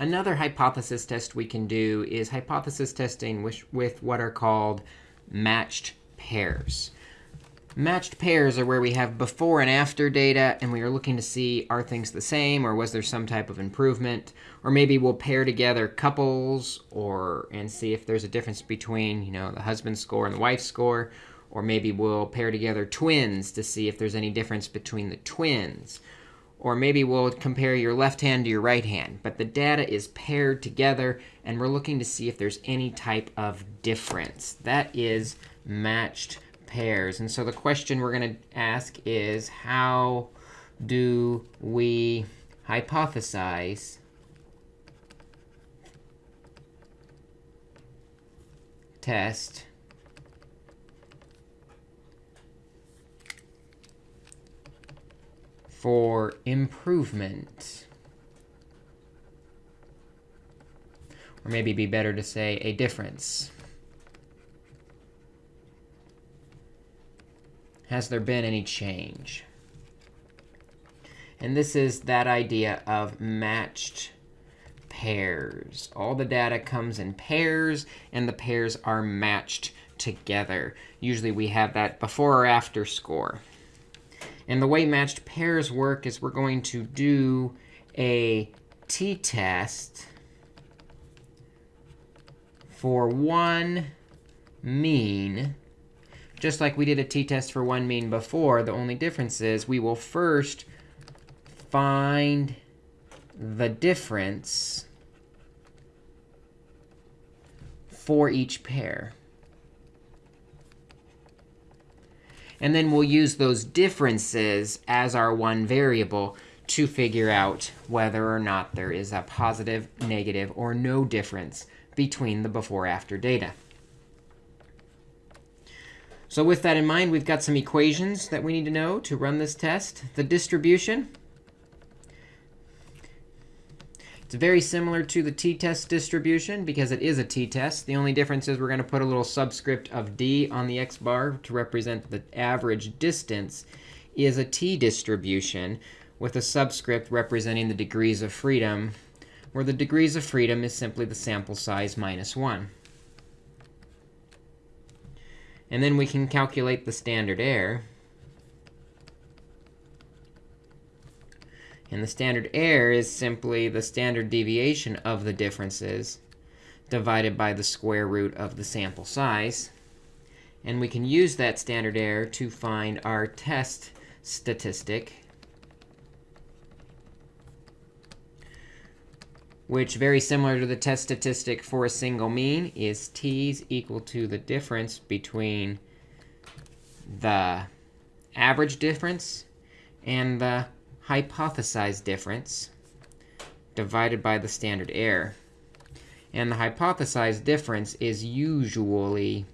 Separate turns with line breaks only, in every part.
Another hypothesis test we can do is hypothesis testing with, with what are called matched pairs. Matched pairs are where we have before and after data, and we are looking to see are things the same, or was there some type of improvement? Or maybe we'll pair together couples or and see if there's a difference between you know, the husband score and the wife score. Or maybe we'll pair together twins to see if there's any difference between the twins. Or maybe we'll compare your left hand to your right hand. But the data is paired together, and we're looking to see if there's any type of difference. That is matched pairs. And so the question we're going to ask is, how do we hypothesize test for improvement? Or maybe be better to say a difference. Has there been any change? And this is that idea of matched pairs. All the data comes in pairs, and the pairs are matched together. Usually we have that before or after score. And the way matched pairs work is we're going to do a t-test for one mean just like we did a t-test for one mean before, the only difference is we will first find the difference for each pair. And then we'll use those differences as our one variable to figure out whether or not there is a positive, negative, or no difference between the before-after data. So with that in mind, we've got some equations that we need to know to run this test. The distribution. It's very similar to the t-test distribution because it is a t-test. The only difference is we're going to put a little subscript of d on the x bar to represent the average distance is a t distribution with a subscript representing the degrees of freedom, where the degrees of freedom is simply the sample size minus 1. And then we can calculate the standard error. And the standard error is simply the standard deviation of the differences divided by the square root of the sample size. And we can use that standard error to find our test statistic which very similar to the test statistic for a single mean is t's equal to the difference between the average difference and the hypothesized difference divided by the standard error. And the hypothesized difference is usually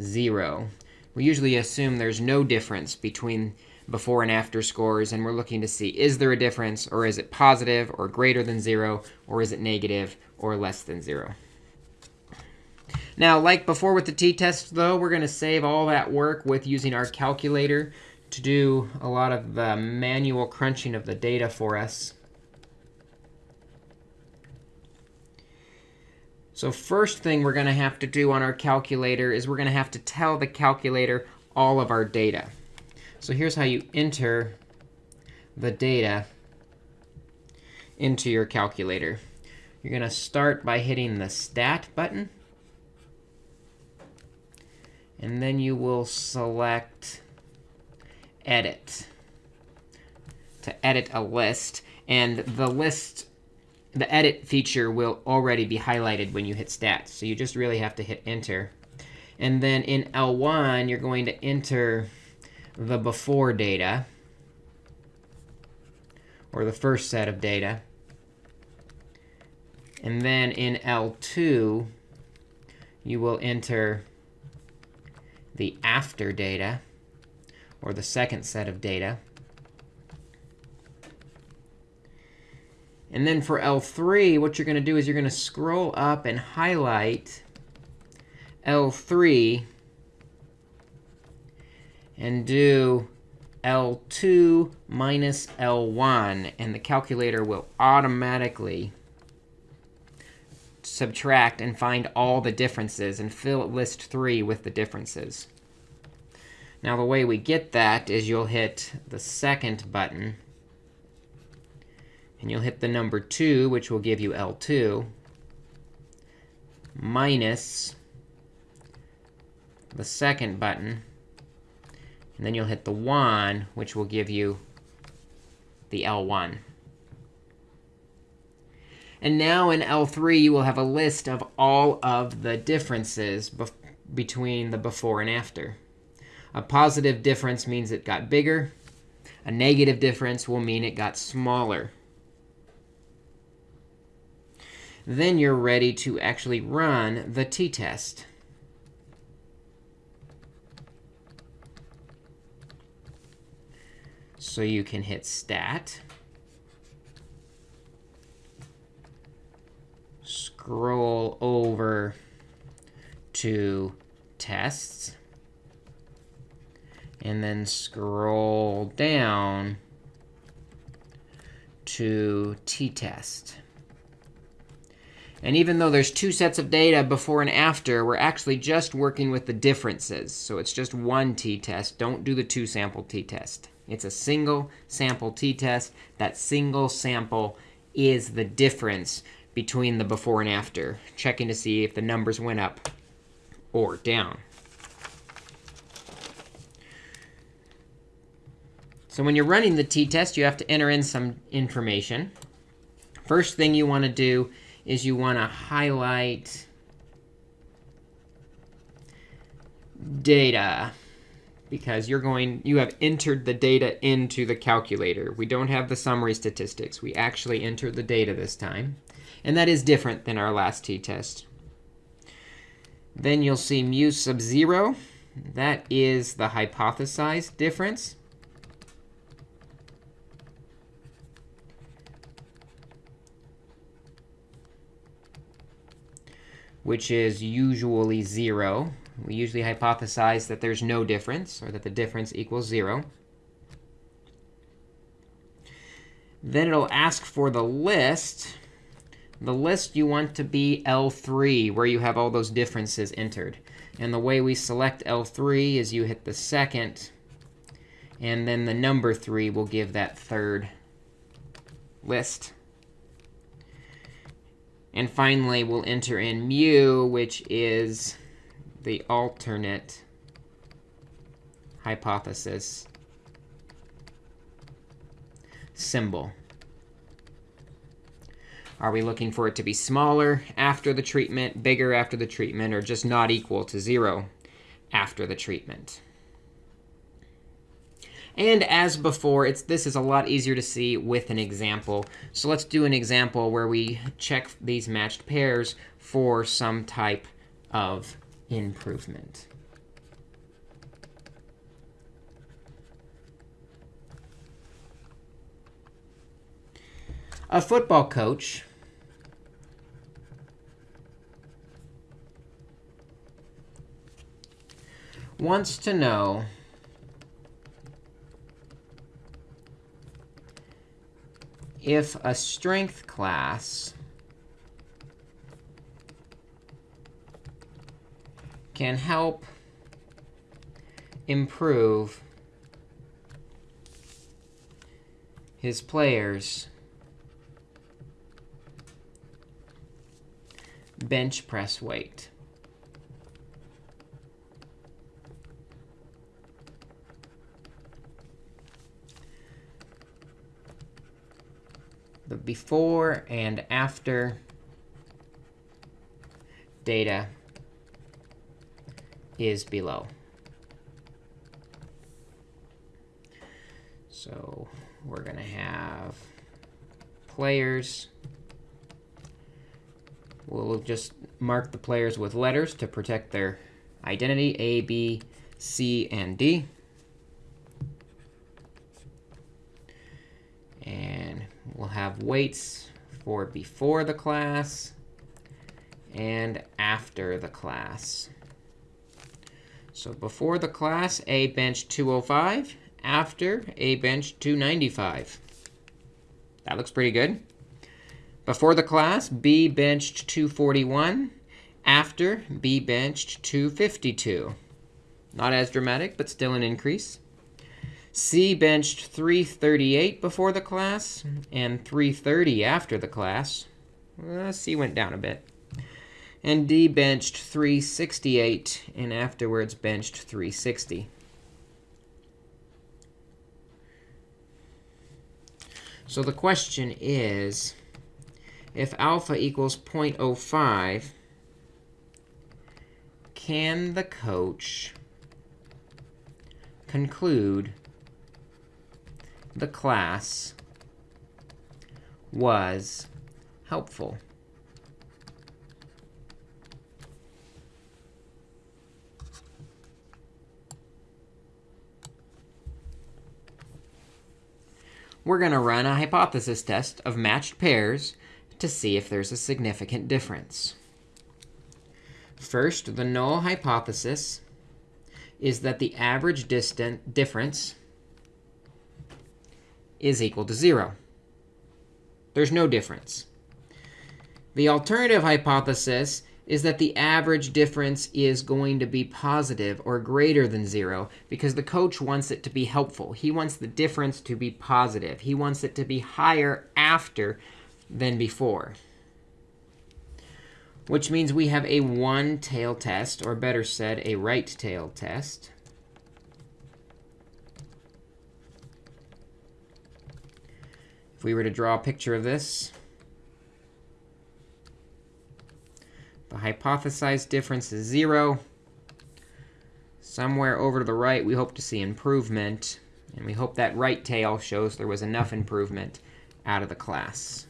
0. We usually assume there's no difference between before and after scores. And we're looking to see, is there a difference? Or is it positive or greater than 0? Or is it negative or less than 0? Now, like before with the t-test, though, we're going to save all that work with using our calculator to do a lot of the manual crunching of the data for us. So first thing we're going to have to do on our calculator is we're going to have to tell the calculator all of our data. So here's how you enter the data into your calculator. You're going to start by hitting the Stat button. And then you will select Edit to edit a list. And the list, the edit feature will already be highlighted when you hit stats. So you just really have to hit Enter. And then in L1, you're going to enter the before data, or the first set of data. And then in L2, you will enter the after data, or the second set of data. And then for L3, what you're going to do is you're going to scroll up and highlight L3 and do L2 minus L1. And the calculator will automatically subtract and find all the differences and fill list 3 with the differences. Now, the way we get that is you'll hit the second button. And you'll hit the number 2, which will give you L2, minus the second button. And then you'll hit the 1, which will give you the L1. And now in L3, you will have a list of all of the differences between the before and after. A positive difference means it got bigger. A negative difference will mean it got smaller. Then you're ready to actually run the t-test. So you can hit stat. Scroll over to tests. And then scroll down to t-test. And even though there's two sets of data before and after, we're actually just working with the differences. So it's just one t-test. Don't do the two sample t-test. It's a single sample t-test. That single sample is the difference between the before and after, checking to see if the numbers went up or down. So when you're running the t-test, you have to enter in some information. First thing you want to do is you want to highlight data because you're going you have entered the data into the calculator. We don't have the summary statistics. We actually entered the data this time. And that is different than our last t-test. Then you'll see mu sub 0. That is the hypothesized difference. Which is usually 0. We usually hypothesize that there's no difference, or that the difference equals 0. Then it'll ask for the list. The list you want to be L3, where you have all those differences entered. And the way we select L3 is you hit the second, and then the number 3 will give that third list. And finally, we'll enter in mu, which is the alternate hypothesis symbol. Are we looking for it to be smaller after the treatment, bigger after the treatment, or just not equal to 0 after the treatment? And as before, it's, this is a lot easier to see with an example. So let's do an example where we check these matched pairs for some type of improvement. A football coach wants to know if a strength class can help improve his players' bench press weight. The before and after data is below. So we're going to have players. We'll just mark the players with letters to protect their identity, A, B, C, and D. We'll have weights for before the class and after the class. So before the class, A bench 205. After, A bench 295. That looks pretty good. Before the class, B benched 241. After, B benched 252. Not as dramatic, but still an increase. C benched 338 before the class and 330 after the class. Uh, C went down a bit. And D benched 368 and afterwards benched 360. So the question is, if alpha equals 0.05, can the coach conclude the class was helpful? we're going to run a hypothesis test of matched pairs to see if there's a significant difference. First, the null hypothesis is that the average distant difference is equal to 0. There's no difference. The alternative hypothesis is that the average difference is going to be positive or greater than 0 because the coach wants it to be helpful. He wants the difference to be positive. He wants it to be higher after than before, which means we have a one-tail test, or better said, a right-tail test. We were to draw a picture of this, The hypothesized difference is 0. Somewhere over to the right, we hope to see improvement. And we hope that right tail shows there was enough improvement out of the class.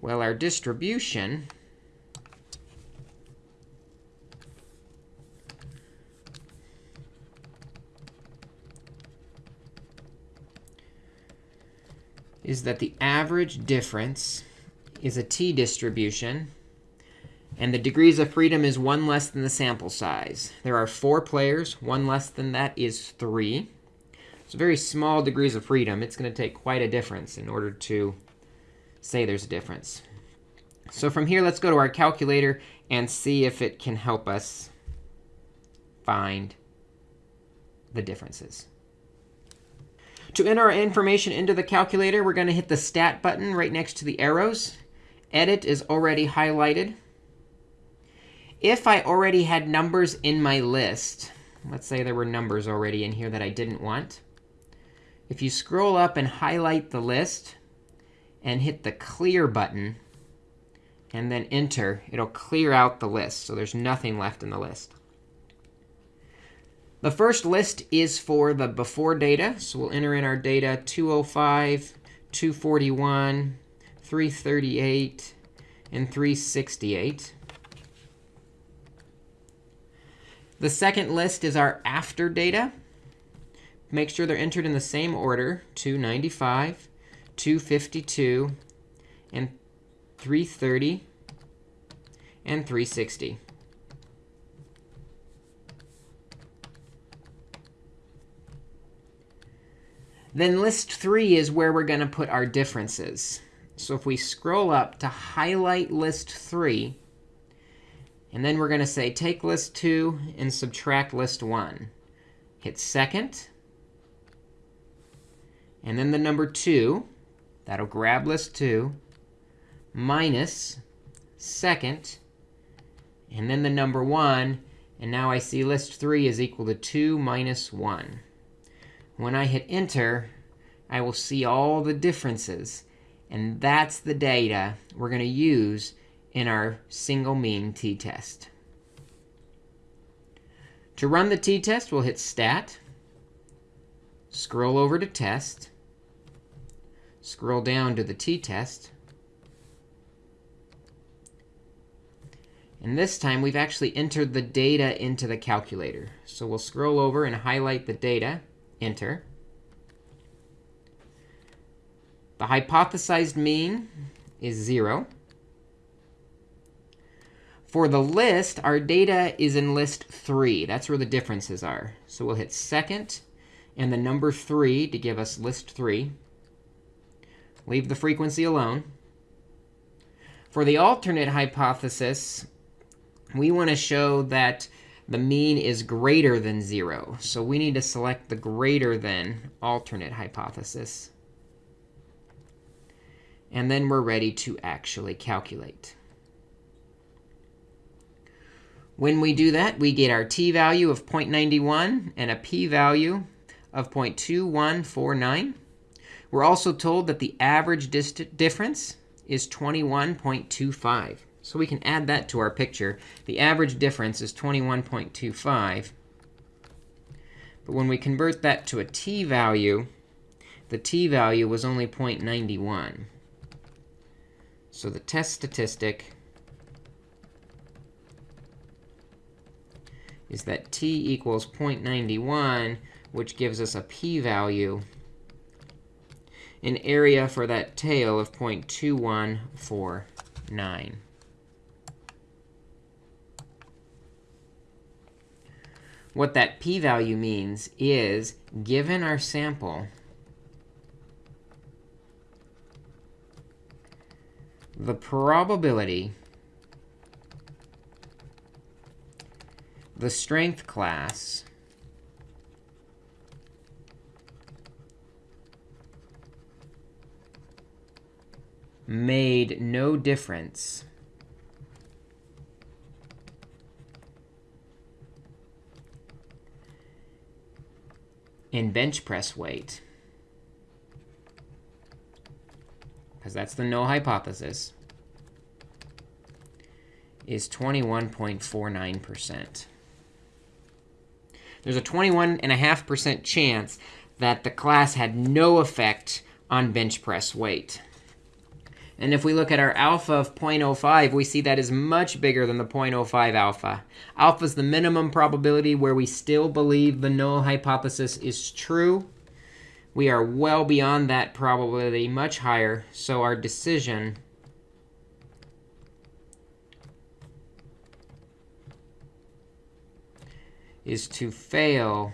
Well, our distribution is that the average difference is a t distribution. And the degrees of freedom is 1 less than the sample size. There are 4 players. 1 less than that is 3. So very small degrees of freedom. It's going to take quite a difference in order to say there's a difference. So from here, let's go to our calculator and see if it can help us find the differences. To enter our information into the calculator, we're going to hit the Stat button right next to the arrows. Edit is already highlighted. If I already had numbers in my list, let's say there were numbers already in here that I didn't want. If you scroll up and highlight the list and hit the Clear button, and then Enter, it'll clear out the list. So there's nothing left in the list. The first list is for the before data. So we'll enter in our data 205, 241, 338, and 368. The second list is our after data. Make sure they're entered in the same order, 295, 252, and 330, and 360. Then list 3 is where we're going to put our differences. So if we scroll up to highlight list 3, and then we're going to say take list 2 and subtract list 1. Hit second, and then the number 2. That'll grab list 2, minus second, and then the number 1. And now I see list 3 is equal to 2 minus 1. When I hit enter, I will see all the differences. And that's the data we're going to use in our single mean t-test. To run the t-test, we'll hit Stat, scroll over to Test, scroll down to the t-test. And this time, we've actually entered the data into the calculator. So we'll scroll over and highlight the data. Enter. The hypothesized mean is 0. For the list, our data is in list 3. That's where the differences are. So we'll hit second, and the number 3 to give us list 3. Leave the frequency alone. For the alternate hypothesis, we want to show that the mean is greater than 0. So we need to select the greater than alternate hypothesis. And then we're ready to actually calculate. When we do that, we get our t-value of 0.91 and a p-value of 0.2149. We're also told that the average difference is 21.25. So we can add that to our picture. The average difference is 21.25. But when we convert that to a t-value, the t-value was only 0.91. So the test statistic is that t equals 0.91, which gives us a p-value, an area for that tail of 0.2149. What that p-value means is, given our sample, the probability the strength class made no difference in bench press weight, because that's the null hypothesis, is 21.49%. There's a 21.5% chance that the class had no effect on bench press weight. And if we look at our alpha of 0.05, we see that is much bigger than the 0.05 alpha. Alpha is the minimum probability where we still believe the null hypothesis is true. We are well beyond that probability, much higher. So our decision is to fail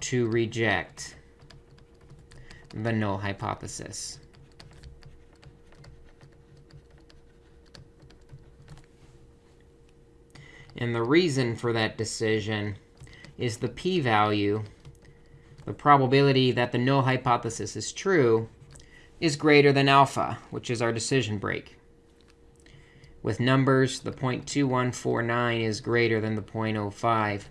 to reject the null hypothesis. And the reason for that decision is the p-value, the probability that the null hypothesis is true, is greater than alpha, which is our decision break. With numbers, the 0.2149 is greater than the 0.05.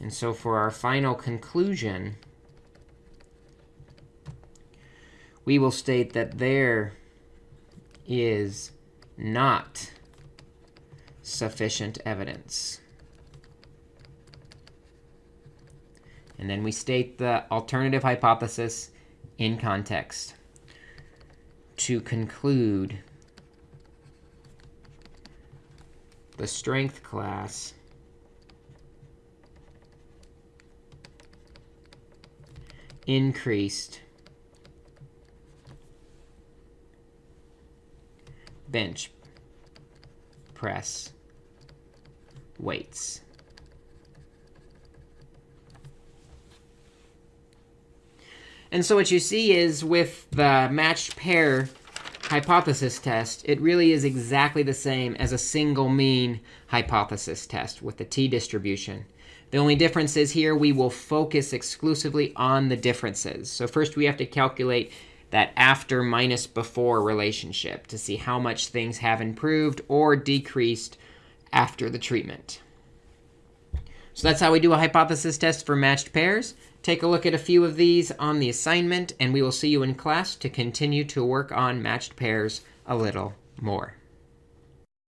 And so for our final conclusion, we will state that there is not sufficient evidence. And then we state the alternative hypothesis in context to conclude the strength class increased bench press weights. And so what you see is with the matched pair hypothesis test, it really is exactly the same as a single mean hypothesis test with the t-distribution. The only difference is here we will focus exclusively on the differences. So first we have to calculate that after minus before relationship to see how much things have improved or decreased after the treatment. So that's how we do a hypothesis test for matched pairs. Take a look at a few of these on the assignment, and we will see you in class to continue to work on matched pairs a little more.